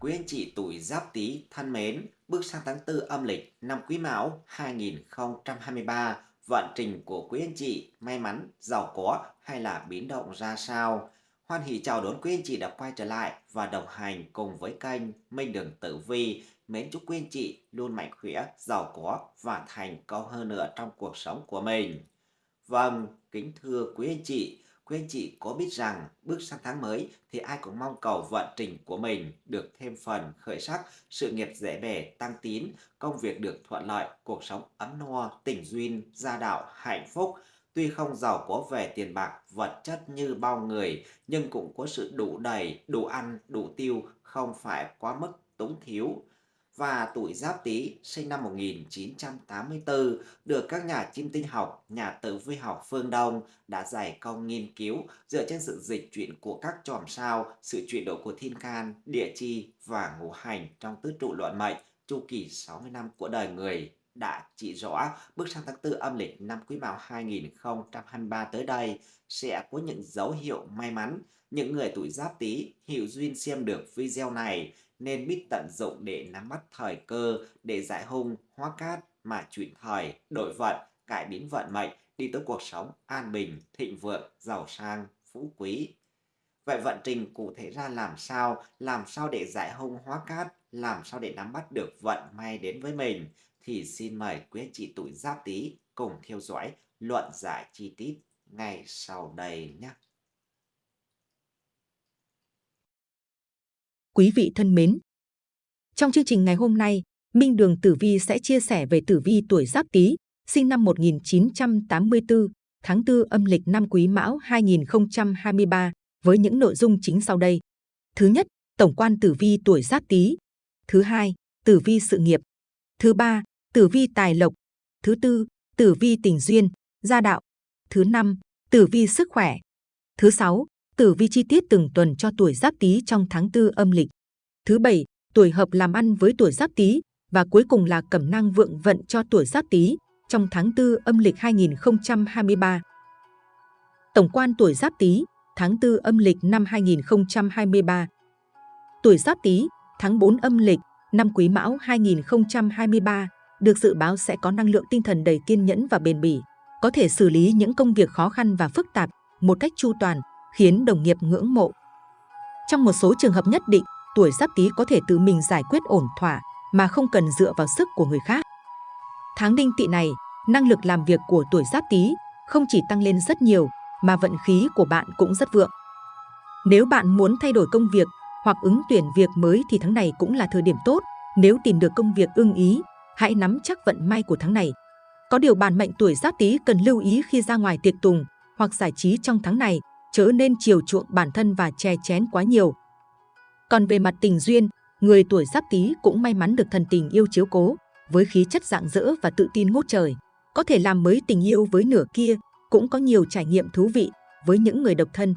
Quý anh chị tuổi Giáp Tý thân mến, bước sang tháng 4 âm lịch năm Quý Mão 2023, vận trình của quý anh chị may mắn, giàu có hay là biến động ra sao? Hoan hỷ chào đón quý anh chị đã quay trở lại và đồng hành cùng với kênh Minh Đường Tử Vi. Mến chúc quý anh chị luôn mạnh khỏe, giàu có và thành công hơn nữa trong cuộc sống của mình. Vâng, kính thưa quý anh chị, Quý anh chị có biết rằng bước sang tháng mới thì ai cũng mong cầu vận trình của mình được thêm phần khởi sắc, sự nghiệp dễ bề, tăng tín, công việc được thuận lợi, cuộc sống ấm no, tình duyên, gia đạo, hạnh phúc. Tuy không giàu có về tiền bạc, vật chất như bao người, nhưng cũng có sự đủ đầy, đủ ăn, đủ tiêu, không phải quá mức túng thiếu và tuổi Giáp Tý sinh năm 1984 được các nhà chim tinh học, nhà tử vi học phương Đông đã giải công nghiên cứu dựa trên sự dịch chuyển của các chòm sao, sự chuyển đổi của thiên can, địa chi và ngũ hành trong tứ trụ luận mệnh chu kỳ 60 năm của đời người đã chỉ rõ bước sang tháng 4 âm lịch năm Quý Mão 2023 tới đây sẽ có những dấu hiệu may mắn. Những người tuổi Giáp Tý hiểu duyên xem được video này nên biết tận dụng để nắm bắt thời cơ để giải hung, hóa cát mà chuyển thời, đổi vận, cải biến vận mệnh, đi tới cuộc sống an bình, thịnh vượng, giàu sang, phú quý. Vậy vận trình cụ thể ra làm sao, làm sao để giải hung hóa cát, làm sao để nắm bắt được vận may đến với mình, thì xin mời quý anh chị tuổi giáp tý cùng theo dõi luận giải chi tiết ngay sau đây nhé. Quý vị thân mến, trong chương trình ngày hôm nay, Minh Đường Tử Vi sẽ chia sẻ về tử vi tuổi Giáp Tý, sinh năm 1984, tháng 4 âm lịch năm Quý Mão 2023 với những nội dung chính sau đây. Thứ nhất, tổng quan tử vi tuổi Giáp Tý. Thứ hai, tử vi sự nghiệp. Thứ ba, tử vi tài lộc. Thứ tư, tử vi tình duyên, gia đạo. Thứ năm, tử vi sức khỏe. Thứ sáu, tử vi chi tiết từng tuần cho tuổi Giáp Tý trong tháng Tư âm lịch. Thứ bảy, tuổi hợp làm ăn với tuổi Giáp Tý và cuối cùng là cẩm năng vượng vận cho tuổi Giáp Tý trong tháng Tư âm lịch 2023. Tổng quan tuổi Giáp Tý, tháng Tư âm lịch năm 2023. Tuổi Giáp Tý, tháng 4 âm lịch, năm Quý Mão 2023 được dự báo sẽ có năng lượng tinh thần đầy kiên nhẫn và bền bỉ, có thể xử lý những công việc khó khăn và phức tạp một cách chu toàn, khiến đồng nghiệp ngưỡng mộ. Trong một số trường hợp nhất định, tuổi Giáp Tý có thể tự mình giải quyết ổn thỏa mà không cần dựa vào sức của người khác. Tháng đinh tỵ này, năng lực làm việc của tuổi Giáp Tý không chỉ tăng lên rất nhiều mà vận khí của bạn cũng rất vượng. Nếu bạn muốn thay đổi công việc hoặc ứng tuyển việc mới thì tháng này cũng là thời điểm tốt. Nếu tìm được công việc ưng ý, hãy nắm chắc vận may của tháng này. Có điều bản mệnh tuổi Giáp Tý cần lưu ý khi ra ngoài tiệc tùng hoặc giải trí trong tháng này, chớ nên chiều chuộng bản thân và che chén quá nhiều. Còn về mặt tình duyên, người tuổi Giáp Tý cũng may mắn được thần tình yêu chiếu cố, với khí chất dạng dỡ và tự tin ngút trời, có thể làm mới tình yêu với nửa kia, cũng có nhiều trải nghiệm thú vị với những người độc thân.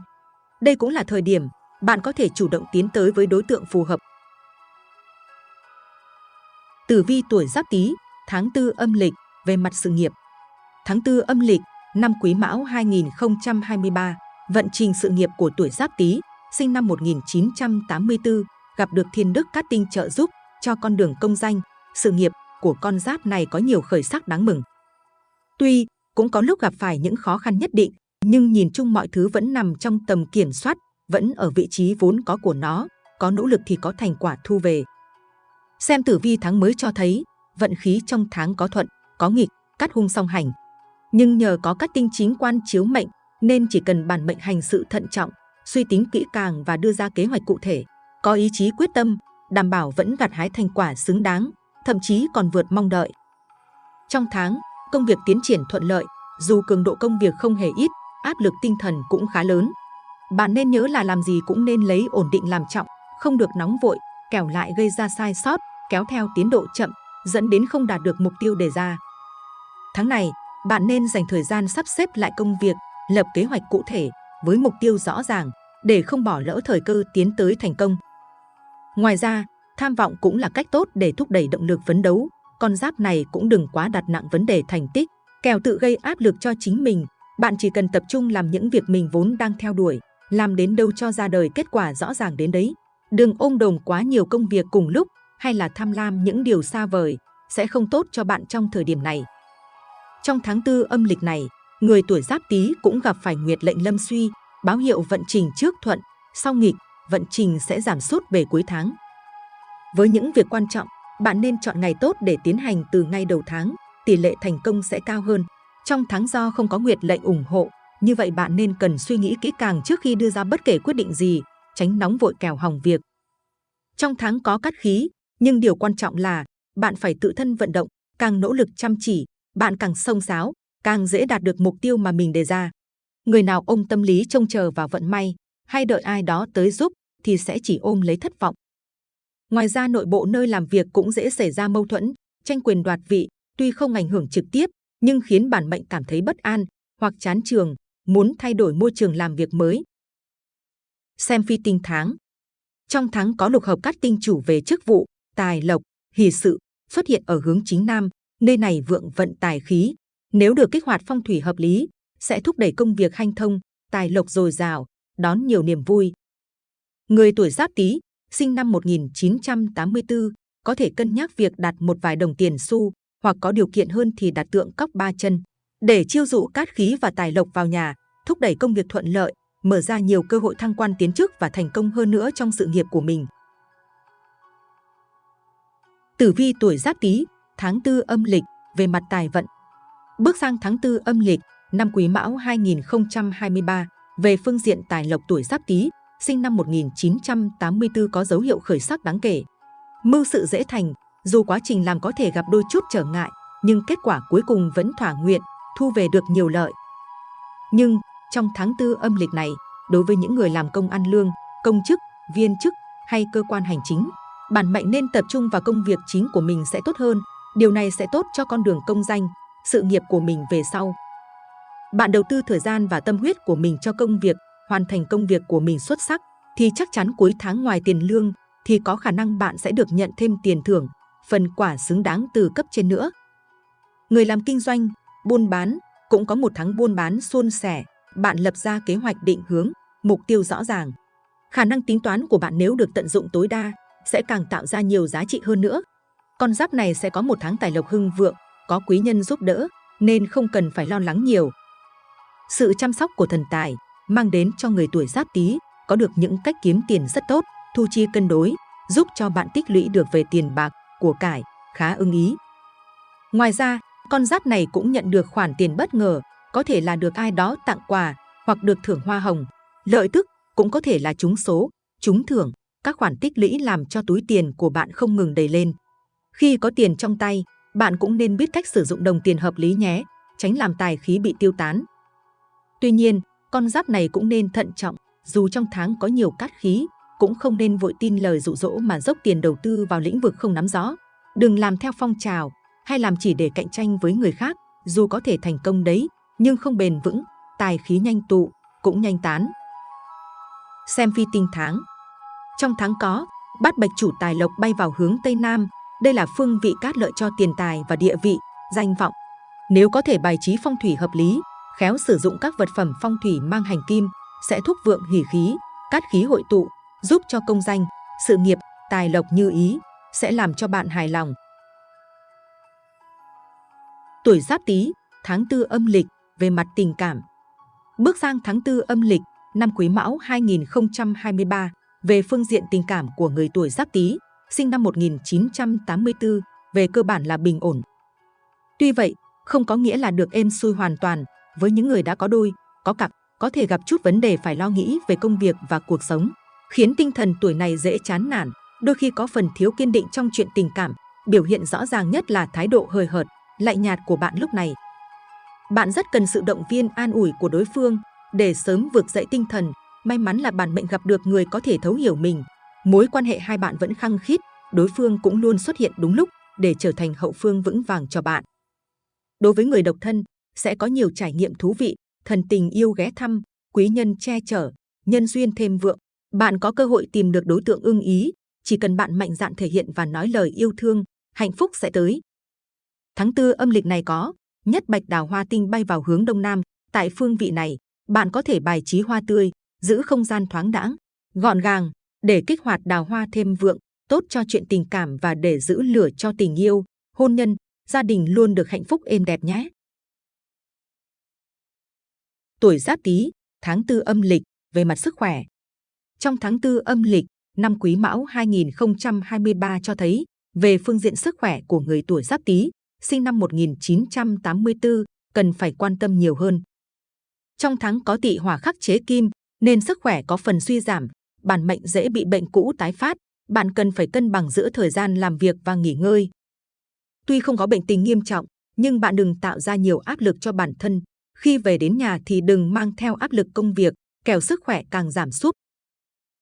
Đây cũng là thời điểm bạn có thể chủ động tiến tới với đối tượng phù hợp. Tử vi tuổi Giáp Tý, tháng 4 âm lịch về mặt sự nghiệp. Tháng 4 âm lịch, năm Quý Mão 2023, vận trình sự nghiệp của tuổi Giáp Tý, sinh năm 1984, gặp được thiên đức cát tinh trợ giúp cho con đường công danh, sự nghiệp của con giáp này có nhiều khởi sắc đáng mừng. Tuy cũng có lúc gặp phải những khó khăn nhất định, nhưng nhìn chung mọi thứ vẫn nằm trong tầm kiểm soát, vẫn ở vị trí vốn có của nó, có nỗ lực thì có thành quả thu về. Xem tử vi tháng mới cho thấy, vận khí trong tháng có thuận, có nghịch, cắt hung song hành. Nhưng nhờ có các tinh chính quan chiếu mệnh, nên chỉ cần bản mệnh hành sự thận trọng, suy tính kỹ càng và đưa ra kế hoạch cụ thể, có ý chí quyết tâm, đảm bảo vẫn gặt hái thành quả xứng đáng, thậm chí còn vượt mong đợi. Trong tháng, công việc tiến triển thuận lợi, dù cường độ công việc không hề ít, áp lực tinh thần cũng khá lớn. Bạn nên nhớ là làm gì cũng nên lấy ổn định làm trọng, không được nóng vội, kẻo lại gây ra sai sót, kéo theo tiến độ chậm, dẫn đến không đạt được mục tiêu đề ra. Tháng này, bạn nên dành thời gian sắp xếp lại công việc, lập kế hoạch cụ thể với mục tiêu rõ ràng để không bỏ lỡ thời cơ tiến tới thành công. Ngoài ra, tham vọng cũng là cách tốt để thúc đẩy động lực phấn đấu. Con giáp này cũng đừng quá đặt nặng vấn đề thành tích, kèo tự gây áp lực cho chính mình. Bạn chỉ cần tập trung làm những việc mình vốn đang theo đuổi, làm đến đâu cho ra đời kết quả rõ ràng đến đấy. Đừng ôm đồm quá nhiều công việc cùng lúc hay là tham lam những điều xa vời, sẽ không tốt cho bạn trong thời điểm này. Trong tháng tư âm lịch này, người tuổi giáp tý cũng gặp phải nguyệt lệnh lâm suy, báo hiệu vận trình trước thuận, sau nghịch, vận trình sẽ giảm sút về cuối tháng. Với những việc quan trọng, bạn nên chọn ngày tốt để tiến hành từ ngay đầu tháng, tỷ lệ thành công sẽ cao hơn. Trong tháng do không có nguyệt lệnh ủng hộ, như vậy bạn nên cần suy nghĩ kỹ càng trước khi đưa ra bất kể quyết định gì, tránh nóng vội kèo hỏng việc. Trong tháng có cát khí, nhưng điều quan trọng là bạn phải tự thân vận động, càng nỗ lực chăm chỉ, bạn càng sông sáo, càng dễ đạt được mục tiêu mà mình đề ra. Người nào ôm tâm lý trông chờ vào vận may hay đợi ai đó tới giúp thì sẽ chỉ ôm lấy thất vọng. Ngoài ra nội bộ nơi làm việc cũng dễ xảy ra mâu thuẫn, tranh quyền đoạt vị, tuy không ảnh hưởng trực tiếp nhưng khiến bản mệnh cảm thấy bất an hoặc chán trường, muốn thay đổi môi trường làm việc mới. Xem phi tinh tháng Trong tháng có lục hợp cát tinh chủ về chức vụ, tài lộc, hỷ sự xuất hiện ở hướng chính nam, nơi này vượng vận tài khí. Nếu được kích hoạt phong thủy hợp lý, sẽ thúc đẩy công việc hanh thông, tài lộc dồi dào, đón nhiều niềm vui. Người tuổi Giáp Tý, sinh năm 1984, có thể cân nhắc việc đặt một vài đồng tiền xu, hoặc có điều kiện hơn thì đặt tượng cóc ba chân, để chiêu dụ cát khí và tài lộc vào nhà, thúc đẩy công việc thuận lợi, mở ra nhiều cơ hội thăng quan tiến chức và thành công hơn nữa trong sự nghiệp của mình. Tử vi tuổi Giáp Tý, tháng tư âm lịch về mặt tài vận. Bước sang tháng tư âm lịch, năm Quý Mão 2023, về phương diện tài lộc tuổi Giáp Tý, sinh năm 1984 có dấu hiệu khởi sắc đáng kể. Mưu sự dễ thành, dù quá trình làm có thể gặp đôi chút trở ngại, nhưng kết quả cuối cùng vẫn thỏa nguyện, thu về được nhiều lợi. Nhưng trong tháng tư âm lịch này, đối với những người làm công ăn lương, công chức, viên chức hay cơ quan hành chính, bản mệnh nên tập trung vào công việc chính của mình sẽ tốt hơn. Điều này sẽ tốt cho con đường công danh, sự nghiệp của mình về sau. Bạn đầu tư thời gian và tâm huyết của mình cho công việc, hoàn thành công việc của mình xuất sắc, thì chắc chắn cuối tháng ngoài tiền lương, thì có khả năng bạn sẽ được nhận thêm tiền thưởng, phần quả xứng đáng từ cấp trên nữa. Người làm kinh doanh, buôn bán, cũng có một tháng buôn bán suôn sẻ, bạn lập ra kế hoạch định hướng, mục tiêu rõ ràng. Khả năng tính toán của bạn nếu được tận dụng tối đa, sẽ càng tạo ra nhiều giá trị hơn nữa. Con giáp này sẽ có một tháng tài lộc hưng vượng, có quý nhân giúp đỡ, nên không cần phải lo lắng nhiều. Sự chăm sóc của thần tài mang đến cho người tuổi giáp tý có được những cách kiếm tiền rất tốt, thu chi cân đối, giúp cho bạn tích lũy được về tiền bạc, của cải, khá ưng ý. Ngoài ra, con giáp này cũng nhận được khoản tiền bất ngờ, có thể là được ai đó tặng quà hoặc được thưởng hoa hồng. Lợi tức cũng có thể là trúng số, trúng thưởng, các khoản tích lũy làm cho túi tiền của bạn không ngừng đầy lên. Khi có tiền trong tay, bạn cũng nên biết cách sử dụng đồng tiền hợp lý nhé, tránh làm tài khí bị tiêu tán. Tuy nhiên, con giáp này cũng nên thận trọng, dù trong tháng có nhiều cát khí, cũng không nên vội tin lời dụ dỗ mà dốc tiền đầu tư vào lĩnh vực không nắm rõ. Đừng làm theo phong trào hay làm chỉ để cạnh tranh với người khác, dù có thể thành công đấy, nhưng không bền vững, tài khí nhanh tụ, cũng nhanh tán. Xem phi tinh tháng Trong tháng có, bát bạch chủ tài lộc bay vào hướng Tây Nam, đây là phương vị cát lợi cho tiền tài và địa vị, danh vọng. Nếu có thể bài trí phong thủy hợp lý, khéo sử dụng các vật phẩm phong thủy mang hành kim, sẽ thúc vượng hỷ khí, cát khí hội tụ, giúp cho công danh, sự nghiệp, tài lộc như ý, sẽ làm cho bạn hài lòng. Tuổi Giáp Tý, tháng tư âm lịch về mặt tình cảm. Bước sang tháng tư âm lịch, năm Quý Mão 2023, về phương diện tình cảm của người tuổi Giáp Tý, sinh năm 1984, về cơ bản là bình ổn. Tuy vậy, không có nghĩa là được êm xuôi hoàn toàn, với những người đã có đôi, có cặp, có thể gặp chút vấn đề phải lo nghĩ về công việc và cuộc sống, khiến tinh thần tuổi này dễ chán nản, đôi khi có phần thiếu kiên định trong chuyện tình cảm, biểu hiện rõ ràng nhất là thái độ hời hợt, lạnh nhạt của bạn lúc này. Bạn rất cần sự động viên an ủi của đối phương để sớm vượt dậy tinh thần, may mắn là bản mệnh gặp được người có thể thấu hiểu mình. Mối quan hệ hai bạn vẫn khăng khít, đối phương cũng luôn xuất hiện đúng lúc để trở thành hậu phương vững vàng cho bạn. Đối với người độc thân, sẽ có nhiều trải nghiệm thú vị, thần tình yêu ghé thăm, quý nhân che chở, nhân duyên thêm vượng. Bạn có cơ hội tìm được đối tượng ưng ý, chỉ cần bạn mạnh dạn thể hiện và nói lời yêu thương, hạnh phúc sẽ tới. Tháng tư âm lịch này có nhất bạch đào hoa tinh bay vào hướng đông nam. Tại phương vị này, bạn có thể bài trí hoa tươi, giữ không gian thoáng đãng, gọn gàng, để kích hoạt đào hoa thêm vượng, tốt cho chuyện tình cảm và để giữ lửa cho tình yêu, hôn nhân, gia đình luôn được hạnh phúc êm đẹp nhé. Tuổi Giáp Tý, tháng tư âm lịch, về mặt sức khỏe. Trong tháng tư âm lịch, năm Quý Mão 2023 cho thấy, về phương diện sức khỏe của người tuổi Giáp Tý, sinh năm 1984, cần phải quan tâm nhiều hơn. Trong tháng có tỵ hỏa khắc chế kim, nên sức khỏe có phần suy giảm, bản mệnh dễ bị bệnh cũ tái phát, bạn cần phải cân bằng giữa thời gian làm việc và nghỉ ngơi. Tuy không có bệnh tình nghiêm trọng, nhưng bạn đừng tạo ra nhiều áp lực cho bản thân. Khi về đến nhà thì đừng mang theo áp lực công việc, kẻo sức khỏe càng giảm sút.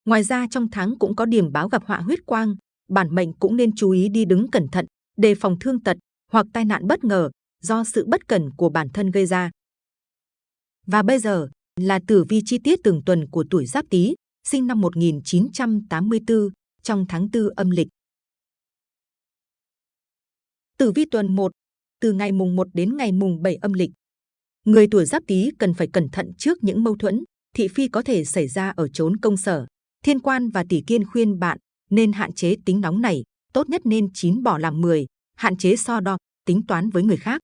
Ngoài ra trong tháng cũng có điểm báo gặp họa huyết quang, bản mệnh cũng nên chú ý đi đứng cẩn thận, đề phòng thương tật hoặc tai nạn bất ngờ do sự bất cẩn của bản thân gây ra. Và bây giờ là tử vi chi tiết từng tuần của tuổi Giáp Tý, sinh năm 1984, trong tháng 4 âm lịch. Tử vi tuần 1, từ ngày mùng 1 đến ngày mùng 7 âm lịch. Người tuổi Giáp Tý cần phải cẩn thận trước những mâu thuẫn, thị phi có thể xảy ra ở chốn công sở. Thiên quan và tỷ kiên khuyên bạn nên hạn chế tính nóng này, tốt nhất nên chín bỏ làm 10, hạn chế so đo, tính toán với người khác.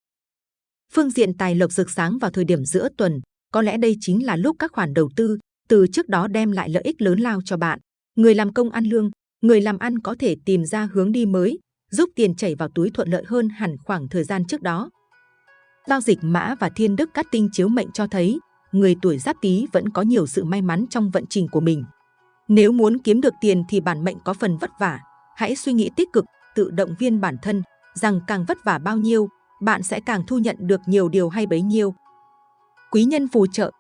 Phương diện tài lộc rực sáng vào thời điểm giữa tuần, có lẽ đây chính là lúc các khoản đầu tư từ trước đó đem lại lợi ích lớn lao cho bạn. Người làm công ăn lương, người làm ăn có thể tìm ra hướng đi mới, giúp tiền chảy vào túi thuận lợi hơn hẳn khoảng thời gian trước đó. Giao dịch mã và thiên đức cát tinh chiếu mệnh cho thấy, người tuổi giáp tý vẫn có nhiều sự may mắn trong vận trình của mình. Nếu muốn kiếm được tiền thì bản mệnh có phần vất vả, hãy suy nghĩ tích cực, tự động viên bản thân, rằng càng vất vả bao nhiêu, bạn sẽ càng thu nhận được nhiều điều hay bấy nhiêu. Quý nhân phù trợ,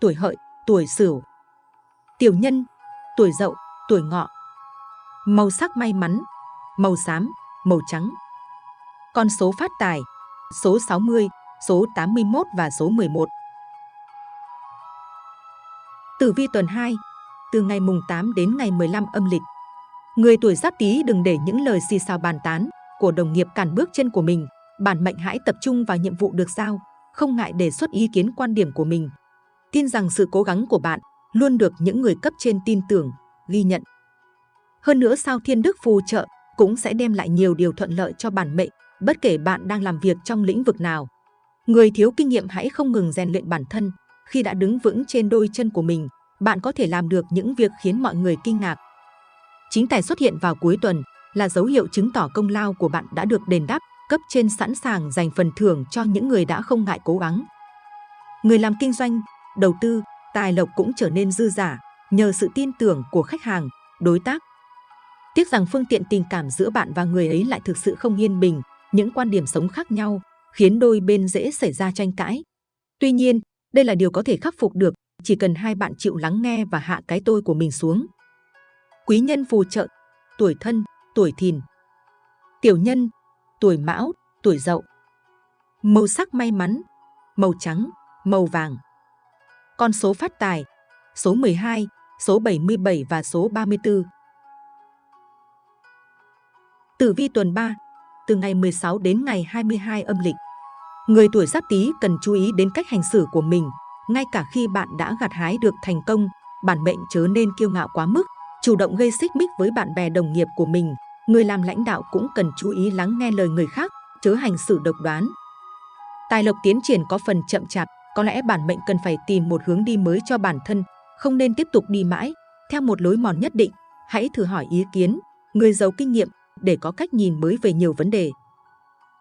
tuổi hợi, tuổi sửu. Tiểu nhân, tuổi dậu, tuổi ngọ. Màu sắc may mắn, màu xám, màu trắng. Con số phát tài, số 60, số 81 và số 11. Tử vi tuần 2, từ ngày mùng 8 đến ngày 15 âm lịch. Người tuổi giáp tý đừng để những lời xì xào bàn tán của đồng nghiệp cản bước chân của mình. Bản mệnh hãy tập trung vào nhiệm vụ được giao, không ngại đề xuất ý kiến quan điểm của mình. Tin rằng sự cố gắng của bạn luôn được những người cấp trên tin tưởng, ghi nhận. Hơn nữa sao thiên đức phù trợ cũng sẽ đem lại nhiều điều thuận lợi cho bản mệnh, bất kể bạn đang làm việc trong lĩnh vực nào. Người thiếu kinh nghiệm hãy không ngừng rèn luyện bản thân. Khi đã đứng vững trên đôi chân của mình, bạn có thể làm được những việc khiến mọi người kinh ngạc. Chính tài xuất hiện vào cuối tuần là dấu hiệu chứng tỏ công lao của bạn đã được đền đáp, cấp trên sẵn sàng dành phần thưởng cho những người đã không ngại cố gắng. Người làm kinh doanh, đầu tư, tài lộc cũng trở nên dư giả nhờ sự tin tưởng của khách hàng, đối tác. Tiếc rằng phương tiện tình cảm giữa bạn và người ấy lại thực sự không yên bình, những quan điểm sống khác nhau khiến đôi bên dễ xảy ra tranh cãi. Tuy nhiên, đây là điều có thể khắc phục được, chỉ cần hai bạn chịu lắng nghe và hạ cái tôi của mình xuống. Quý nhân phù trợ, tuổi thân, tuổi thìn. Tiểu nhân, tuổi mão, tuổi dậu. Màu sắc may mắn, màu trắng, màu vàng. Con số phát tài, số 12, số 77 và số 34. Tử vi tuần 3, từ ngày 16 đến ngày 22 âm lịch. Người tuổi giáp tý cần chú ý đến cách hành xử của mình, ngay cả khi bạn đã gặt hái được thành công, bản mệnh chớ nên kiêu ngạo quá mức, chủ động gây xích mích với bạn bè đồng nghiệp của mình. Người làm lãnh đạo cũng cần chú ý lắng nghe lời người khác, chớ hành xử độc đoán. Tài lộc tiến triển có phần chậm chạp, có lẽ bản mệnh cần phải tìm một hướng đi mới cho bản thân, không nên tiếp tục đi mãi theo một lối mòn nhất định. Hãy thử hỏi ý kiến người giàu kinh nghiệm để có cách nhìn mới về nhiều vấn đề.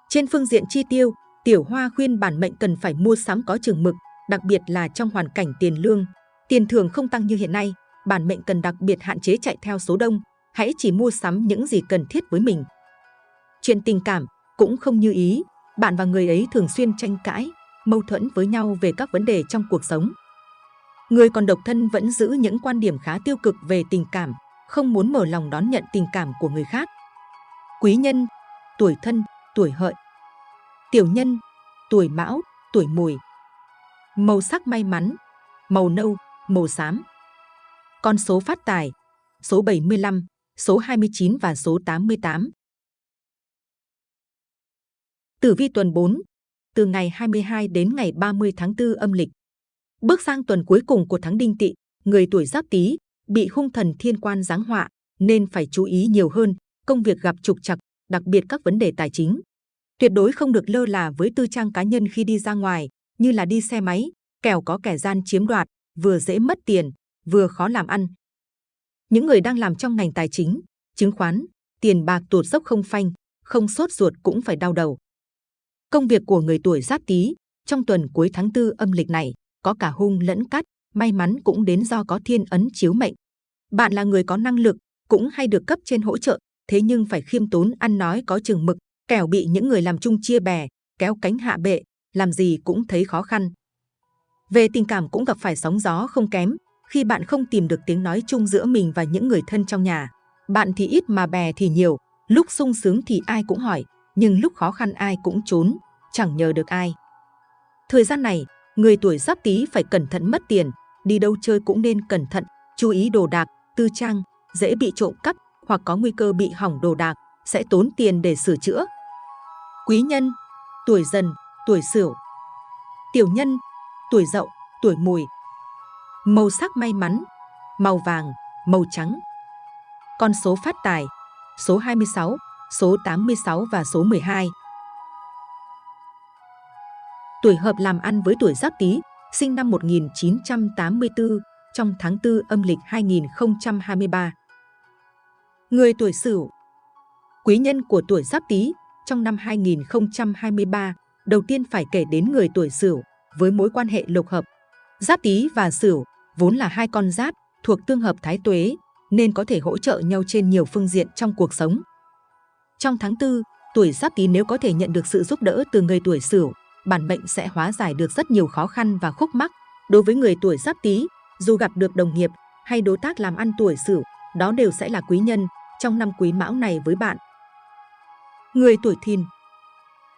Trên phương diện chi tiêu, Tiểu Hoa khuyên bản mệnh cần phải mua sắm có chừng mực, đặc biệt là trong hoàn cảnh tiền lương. Tiền thường không tăng như hiện nay, bản mệnh cần đặc biệt hạn chế chạy theo số đông, hãy chỉ mua sắm những gì cần thiết với mình. Chuyện tình cảm cũng không như ý, bạn và người ấy thường xuyên tranh cãi, mâu thuẫn với nhau về các vấn đề trong cuộc sống. Người còn độc thân vẫn giữ những quan điểm khá tiêu cực về tình cảm, không muốn mở lòng đón nhận tình cảm của người khác. Quý nhân, tuổi thân, tuổi hợi. Tiểu nhân, tuổi mão, tuổi mùi. Màu sắc may mắn, màu nâu, màu xám. Con số phát tài, số 75, số 29 và số 88. Tử vi tuần 4, từ ngày 22 đến ngày 30 tháng 4 âm lịch. Bước sang tuần cuối cùng của tháng Đinh Tỵ, người tuổi Giáp Tý bị hung thần thiên quan giáng họa nên phải chú ý nhiều hơn, công việc gặp trục trặc, đặc biệt các vấn đề tài chính. Tuyệt đối không được lơ là với tư trang cá nhân khi đi ra ngoài, như là đi xe máy, kẻo có kẻ gian chiếm đoạt, vừa dễ mất tiền, vừa khó làm ăn. Những người đang làm trong ngành tài chính, chứng khoán, tiền bạc tuột dốc không phanh, không sốt ruột cũng phải đau đầu. Công việc của người tuổi Giáp Tý trong tuần cuối tháng tư âm lịch này có cả hung lẫn cát, may mắn cũng đến do có thiên ấn chiếu mệnh. Bạn là người có năng lực, cũng hay được cấp trên hỗ trợ, thế nhưng phải khiêm tốn ăn nói có chừng mực, kẻo bị những người làm chung chia bè, kéo cánh hạ bệ, làm gì cũng thấy khó khăn. Về tình cảm cũng gặp phải sóng gió không kém, khi bạn không tìm được tiếng nói chung giữa mình và những người thân trong nhà. Bạn thì ít mà bè thì nhiều, lúc sung sướng thì ai cũng hỏi, nhưng lúc khó khăn ai cũng trốn, chẳng nhờ được ai. Thời gian này, người tuổi giáp tý phải cẩn thận mất tiền, đi đâu chơi cũng nên cẩn thận, chú ý đồ đạc, tư trang, dễ bị trộm cắp hoặc có nguy cơ bị hỏng đồ đạc, sẽ tốn tiền để sửa chữa. Quý nhân, tuổi dần, tuổi sửu. Tiểu nhân, tuổi dậu, tuổi mùi. Màu sắc may mắn, màu vàng, màu trắng. Con số phát tài, số 26, số 86 và số 12. Tuổi hợp làm ăn với tuổi Giáp Tý, sinh năm 1984, trong tháng 4 âm lịch 2023. Người tuổi Sửu. Quý nhân của tuổi Giáp Tý trong năm 2023, đầu tiên phải kể đến người tuổi Sửu với mối quan hệ lục hợp. Giáp Tý và Sửu vốn là hai con giáp thuộc tương hợp thái tuế nên có thể hỗ trợ nhau trên nhiều phương diện trong cuộc sống. Trong tháng 4, tuổi Giáp Tý nếu có thể nhận được sự giúp đỡ từ người tuổi Sửu, bản mệnh sẽ hóa giải được rất nhiều khó khăn và khúc mắc. Đối với người tuổi Giáp Tý, dù gặp được đồng nghiệp hay đối tác làm ăn tuổi Sửu, đó đều sẽ là quý nhân trong năm Quý Mão này với bạn. Người tuổi Thìn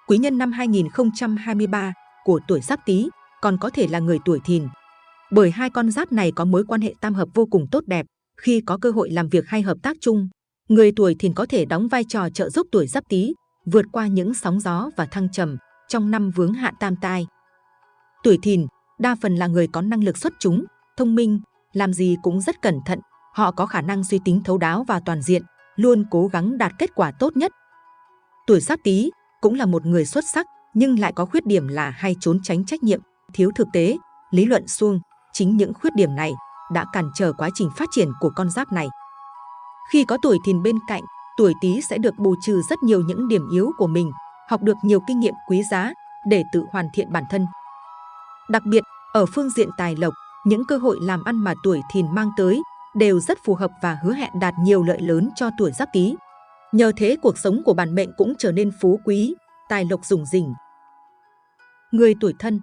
Quý nhân năm 2023 của tuổi Giáp Tý còn có thể là người tuổi Thìn. Bởi hai con giáp này có mối quan hệ tam hợp vô cùng tốt đẹp, khi có cơ hội làm việc hay hợp tác chung, người tuổi Thìn có thể đóng vai trò trợ giúp tuổi Giáp Tý vượt qua những sóng gió và thăng trầm trong năm vướng hạn tam tai. Tuổi Thìn đa phần là người có năng lực xuất chúng, thông minh, làm gì cũng rất cẩn thận, họ có khả năng suy tính thấu đáo và toàn diện, luôn cố gắng đạt kết quả tốt nhất. Tuổi Giáp Tý cũng là một người xuất sắc, nhưng lại có khuyết điểm là hay trốn tránh trách nhiệm, thiếu thực tế, lý luận suông. Chính những khuyết điểm này đã cản trở quá trình phát triển của con giáp này. Khi có tuổi thìn bên cạnh, tuổi Tý sẽ được bù trừ rất nhiều những điểm yếu của mình, học được nhiều kinh nghiệm quý giá để tự hoàn thiện bản thân. Đặc biệt, ở phương diện tài lộc, những cơ hội làm ăn mà tuổi thìn mang tới đều rất phù hợp và hứa hẹn đạt nhiều lợi lớn cho tuổi giáp tý. Nhờ thế cuộc sống của bản mệnh cũng trở nên phú quý, tài lộc rủng rỉnh. Người tuổi thân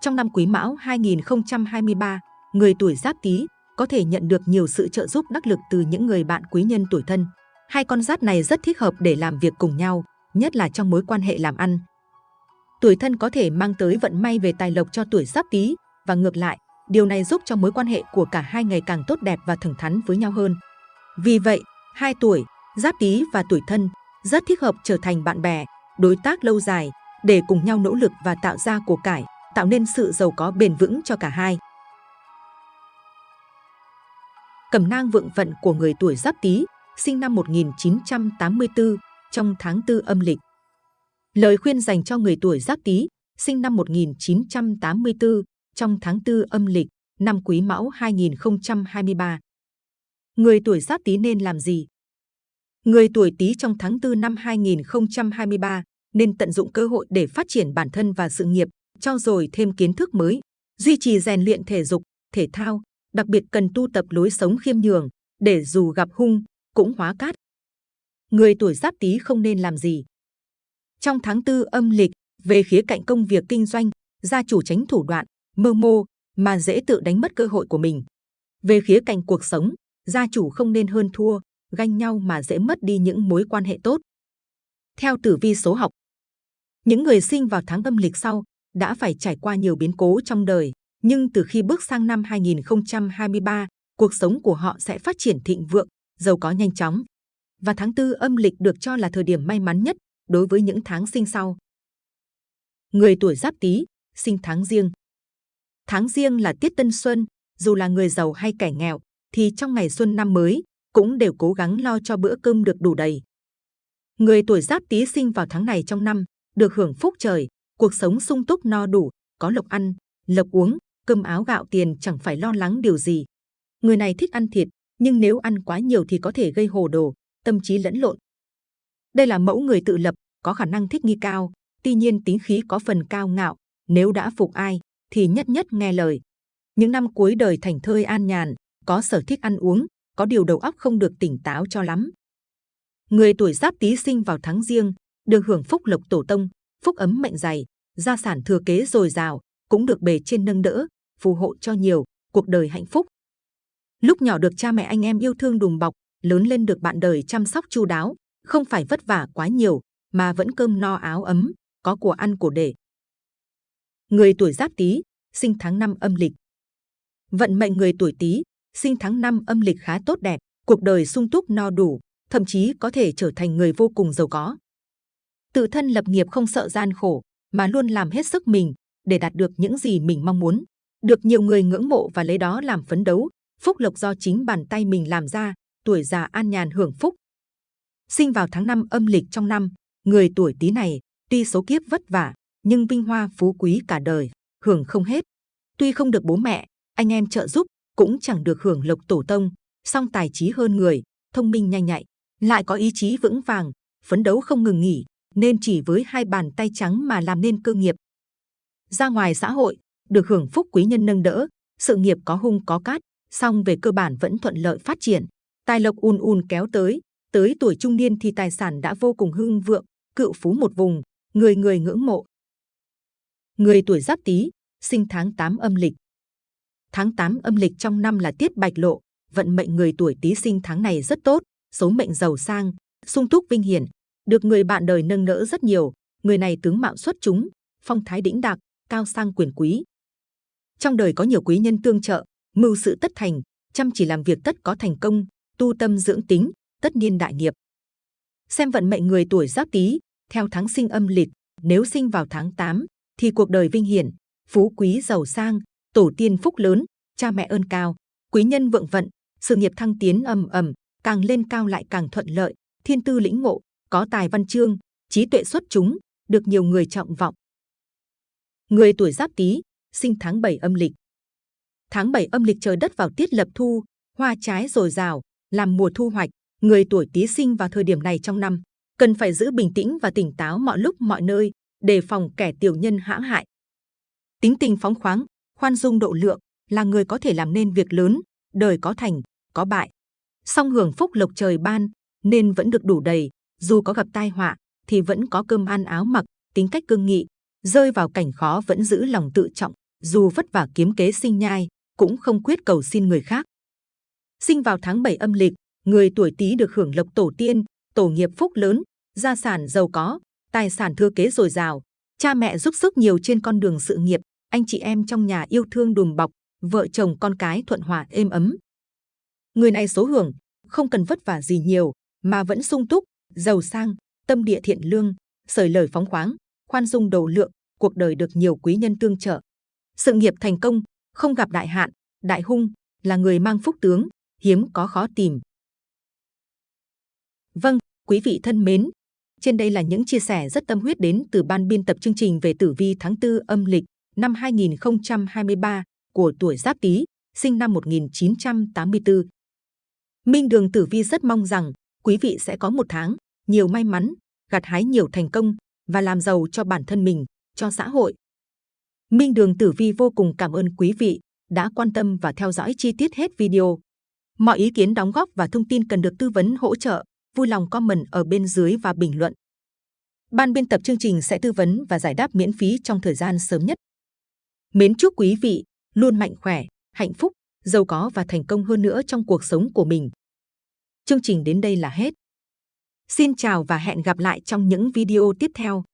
Trong năm Quý Mão 2023, người tuổi Giáp Tý có thể nhận được nhiều sự trợ giúp đắc lực từ những người bạn quý nhân tuổi thân. Hai con giáp này rất thích hợp để làm việc cùng nhau, nhất là trong mối quan hệ làm ăn. Tuổi thân có thể mang tới vận may về tài lộc cho tuổi Giáp Tý và ngược lại, điều này giúp cho mối quan hệ của cả hai ngày càng tốt đẹp và thẳng thắn với nhau hơn. Vì vậy, hai tuổi Giáp Tý và tuổi Thân rất thích hợp trở thành bạn bè, đối tác lâu dài để cùng nhau nỗ lực và tạo ra của cải, tạo nên sự giàu có bền vững cho cả hai. Cẩm nang vượng vận của người tuổi Giáp Tý, sinh năm 1984, trong tháng 4 âm lịch. Lời khuyên dành cho người tuổi Giáp Tý, sinh năm 1984, trong tháng 4 âm lịch, năm Quý Mão 2023. Người tuổi Giáp Tý nên làm gì? Người tuổi Tý trong tháng 4 năm 2023 nên tận dụng cơ hội để phát triển bản thân và sự nghiệp, cho dồi thêm kiến thức mới, duy trì rèn luyện thể dục, thể thao, đặc biệt cần tu tập lối sống khiêm nhường để dù gặp hung cũng hóa cát. Người tuổi Giáp Tý không nên làm gì? Trong tháng 4 âm lịch, về khía cạnh công việc kinh doanh, gia chủ tránh thủ đoạn, mơ mô mà dễ tự đánh mất cơ hội của mình. Về khía cạnh cuộc sống, gia chủ không nên hơn thua, ganh nhau mà dễ mất đi những mối quan hệ tốt. Theo tử vi số học, những người sinh vào tháng âm lịch sau đã phải trải qua nhiều biến cố trong đời, nhưng từ khi bước sang năm 2023, cuộc sống của họ sẽ phát triển thịnh vượng, giàu có nhanh chóng. Và tháng tư âm lịch được cho là thời điểm may mắn nhất đối với những tháng sinh sau. Người tuổi Giáp Tý, sinh tháng riêng. Tháng riêng là tiết tân xuân, dù là người giàu hay kẻ nghèo, thì trong ngày xuân năm mới cũng đều cố gắng lo cho bữa cơm được đủ đầy. Người tuổi giáp tý sinh vào tháng này trong năm, được hưởng phúc trời, cuộc sống sung túc no đủ, có lộc ăn, lộc uống, cơm áo gạo tiền chẳng phải lo lắng điều gì. Người này thích ăn thịt, nhưng nếu ăn quá nhiều thì có thể gây hồ đồ, tâm trí lẫn lộn. Đây là mẫu người tự lập, có khả năng thích nghi cao, tuy nhiên tính khí có phần cao ngạo, nếu đã phục ai thì nhất nhất nghe lời. Những năm cuối đời thành thơi an nhàn, có sở thích ăn uống, có điều đầu óc không được tỉnh táo cho lắm. Người tuổi giáp tý sinh vào tháng riêng, được hưởng phúc lộc tổ tông, phúc ấm mệnh dày, gia sản thừa kế dồi dào, cũng được bề trên nâng đỡ, phù hộ cho nhiều, cuộc đời hạnh phúc. Lúc nhỏ được cha mẹ anh em yêu thương đùm bọc, lớn lên được bạn đời chăm sóc chu đáo, không phải vất vả quá nhiều, mà vẫn cơm no áo ấm, có của ăn của để. Người tuổi Giáp Tý, sinh tháng năm âm lịch. Vận mệnh người tuổi Tý, sinh tháng năm âm lịch khá tốt đẹp, cuộc đời sung túc no đủ, thậm chí có thể trở thành người vô cùng giàu có. Tự thân lập nghiệp không sợ gian khổ, mà luôn làm hết sức mình để đạt được những gì mình mong muốn. Được nhiều người ngưỡng mộ và lấy đó làm phấn đấu, phúc lộc do chính bàn tay mình làm ra, tuổi già an nhàn hưởng phúc. Sinh vào tháng năm âm lịch trong năm, người tuổi Tý này tuy số kiếp vất vả, nhưng vinh hoa phú quý cả đời, hưởng không hết. Tuy không được bố mẹ, anh em trợ giúp, cũng chẳng được hưởng lộc tổ tông, song tài trí hơn người, thông minh nhanh nhạy, lại có ý chí vững vàng, phấn đấu không ngừng nghỉ, nên chỉ với hai bàn tay trắng mà làm nên cơ nghiệp. Ra ngoài xã hội, được hưởng phúc quý nhân nâng đỡ, sự nghiệp có hung có cát, song về cơ bản vẫn thuận lợi phát triển. Tài lộc ùn ùn kéo tới, tới tuổi trung niên thì tài sản đã vô cùng hưng vượng, cựu phú một vùng, người người ngưỡng mộ. Người tuổi Giáp Tý, sinh tháng 8 âm lịch. Tháng 8 âm lịch trong năm là tiết bạch lộ, vận mệnh người tuổi Tý sinh tháng này rất tốt, số mệnh giàu sang, sung túc vinh hiển, được người bạn đời nâng đỡ rất nhiều. Người này tướng mạo xuất chúng, phong thái đĩnh đạc, cao sang quyền quý. Trong đời có nhiều quý nhân tương trợ, mưu sự tất thành, chăm chỉ làm việc tất có thành công, tu tâm dưỡng tính, tất niên đại nghiệp. Xem vận mệnh người tuổi Giáp Tý theo tháng sinh âm lịch, nếu sinh vào tháng 8 thì cuộc đời vinh hiển, phú quý giàu sang, tổ tiên phúc lớn, cha mẹ ơn cao, quý nhân vượng vận, sự nghiệp thăng tiến ầm ầm, càng lên cao lại càng thuận lợi, thiên tư lĩnh ngộ, có tài văn chương, trí tuệ xuất chúng, được nhiều người trọng vọng. Người tuổi Giáp Tý, sinh tháng 7 âm lịch. Tháng 7 âm lịch trời đất vào tiết lập thu, hoa trái dồi dào, làm mùa thu hoạch. Người tuổi Tý sinh vào thời điểm này trong năm, cần phải giữ bình tĩnh và tỉnh táo mọi lúc mọi nơi, đề phòng kẻ tiểu nhân hãm hại. Tính tình phóng khoáng, khoan dung độ lượng là người có thể làm nên việc lớn, đời có thành, có bại. Song hưởng phúc lộc trời ban, nên vẫn được đủ đầy, dù có gặp tai họa thì vẫn có cơm ăn áo mặc, tính cách cương nghị, rơi vào cảnh khó vẫn giữ lòng tự trọng, dù vất vả kiếm kế sinh nhai, cũng không quyết cầu xin người khác. Sinh vào tháng 7 âm lịch, người tuổi Tý được hưởng lộc tổ tiên, tổ nghiệp phúc lớn, gia sản giàu có, tài sản thừa kế dồi dào, cha mẹ giúp sức nhiều trên con đường sự nghiệp, anh chị em trong nhà yêu thương đùm bọc, vợ chồng con cái thuận hòa êm ấm. Người này số hưởng, không cần vất vả gì nhiều, mà vẫn sung túc, giàu sang, tâm địa thiện lương, sởi lời phóng khoáng, khoan dung đầu lượng, cuộc đời được nhiều quý nhân tương trợ. Sự nghiệp thành công, không gặp đại hạn, đại hung, là người mang phúc tướng, hiếm có khó tìm. Vâng, quý vị thân mến, trên đây là những chia sẻ rất tâm huyết đến từ ban biên tập chương trình về tử vi tháng 4 âm lịch năm 2023 của tuổi Giáp Tý, sinh năm 1984. Minh Đường Tử Vi rất mong rằng quý vị sẽ có một tháng nhiều may mắn, gặt hái nhiều thành công và làm giàu cho bản thân mình, cho xã hội. Minh Đường Tử Vi vô cùng cảm ơn quý vị đã quan tâm và theo dõi chi tiết hết video. Mọi ý kiến đóng góp và thông tin cần được tư vấn hỗ trợ vui lòng comment ở bên dưới và bình luận. Ban biên tập chương trình sẽ tư vấn và giải đáp miễn phí trong thời gian sớm nhất. Mến chúc quý vị luôn mạnh khỏe, hạnh phúc, giàu có và thành công hơn nữa trong cuộc sống của mình. Chương trình đến đây là hết. Xin chào và hẹn gặp lại trong những video tiếp theo.